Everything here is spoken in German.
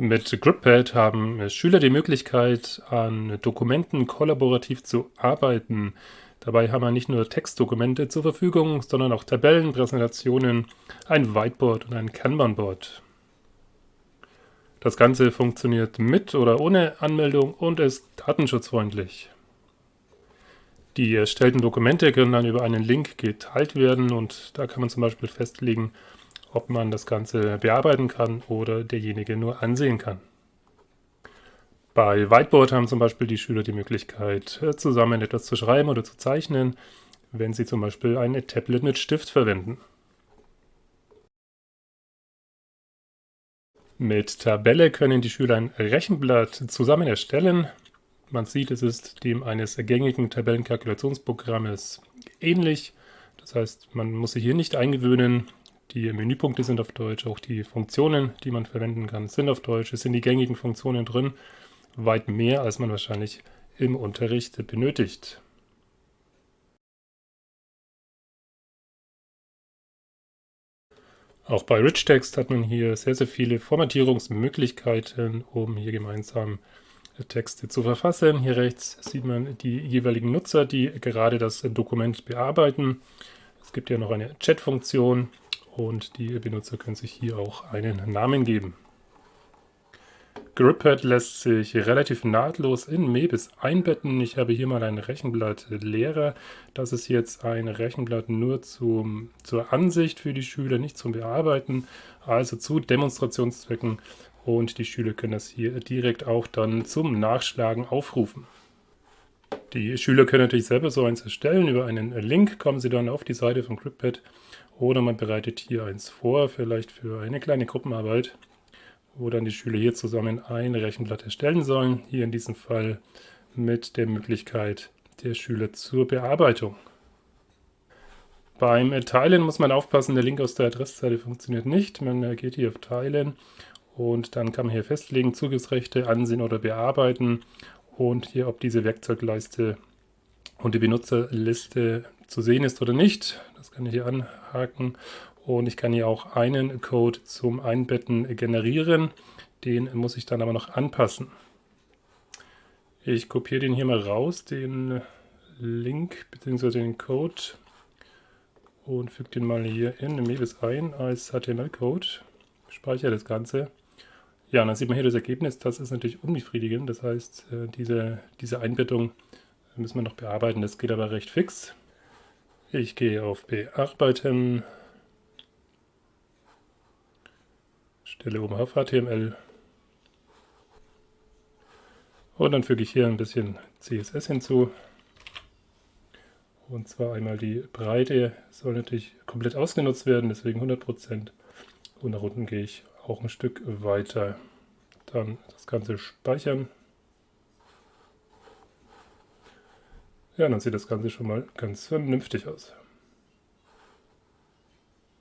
Mit GripPad haben Schüler die Möglichkeit, an Dokumenten kollaborativ zu arbeiten. Dabei haben wir nicht nur Textdokumente zur Verfügung, sondern auch Tabellen, Präsentationen, ein Whiteboard und ein Kanban-Board. Das Ganze funktioniert mit oder ohne Anmeldung und ist datenschutzfreundlich. Die erstellten Dokumente können dann über einen Link geteilt werden und da kann man zum Beispiel festlegen, ob man das Ganze bearbeiten kann oder derjenige nur ansehen kann. Bei Whiteboard haben zum Beispiel die Schüler die Möglichkeit, äh, zusammen etwas zu schreiben oder zu zeichnen, wenn sie zum Beispiel ein Tablet mit Stift verwenden. Mit Tabelle können die Schüler ein Rechenblatt zusammen erstellen. Man sieht, es ist dem eines gängigen Tabellenkalkulationsprogrammes ähnlich. Das heißt, man muss sich hier nicht eingewöhnen, die Menüpunkte sind auf Deutsch, auch die Funktionen, die man verwenden kann, sind auf Deutsch. Es sind die gängigen Funktionen drin, weit mehr, als man wahrscheinlich im Unterricht benötigt. Auch bei Rich Text hat man hier sehr, sehr viele Formatierungsmöglichkeiten, um hier gemeinsam Texte zu verfassen. Hier rechts sieht man die jeweiligen Nutzer, die gerade das Dokument bearbeiten. Es gibt ja noch eine Chat-Funktion, und die Benutzer können sich hier auch einen Namen geben. GripPad lässt sich relativ nahtlos in Mebis einbetten. Ich habe hier mal ein Rechenblatt Lehrer. Das ist jetzt ein Rechenblatt nur zum, zur Ansicht für die Schüler, nicht zum Bearbeiten, also zu Demonstrationszwecken. Und die Schüler können das hier direkt auch dann zum Nachschlagen aufrufen. Die Schüler können natürlich selber so eins erstellen. Über einen Link kommen sie dann auf die Seite von GripPad oder man bereitet hier eins vor, vielleicht für eine kleine Gruppenarbeit, wo dann die Schüler hier zusammen ein Rechenblatt erstellen sollen. Hier in diesem Fall mit der Möglichkeit der Schüler zur Bearbeitung. Beim Teilen muss man aufpassen, der Link aus der Adresszeile funktioniert nicht. Man geht hier auf Teilen und dann kann man hier festlegen, Zugriffsrechte ansehen oder bearbeiten und hier, ob diese Werkzeugleiste und die Benutzerliste zu sehen ist oder nicht. Das kann ich hier anhaken. Und ich kann hier auch einen Code zum Einbetten generieren. Den muss ich dann aber noch anpassen. Ich kopiere den hier mal raus, den Link bzw. den Code und füge den mal hier in Mebis ein als HTML-Code. Speichere das Ganze. Ja, und dann sieht man hier das Ergebnis. Das ist natürlich unbefriedigend. Das heißt, äh, diese, diese Einbettung müssen wir noch bearbeiten. Das geht aber recht fix. Ich gehe auf Bearbeiten, stelle oben auf HTML und dann füge ich hier ein bisschen CSS hinzu. Und zwar einmal die Breite soll natürlich komplett ausgenutzt werden, deswegen 100%. Und nach unten gehe ich auch ein Stück weiter. Dann das Ganze speichern. Ja, dann sieht das Ganze schon mal ganz vernünftig aus.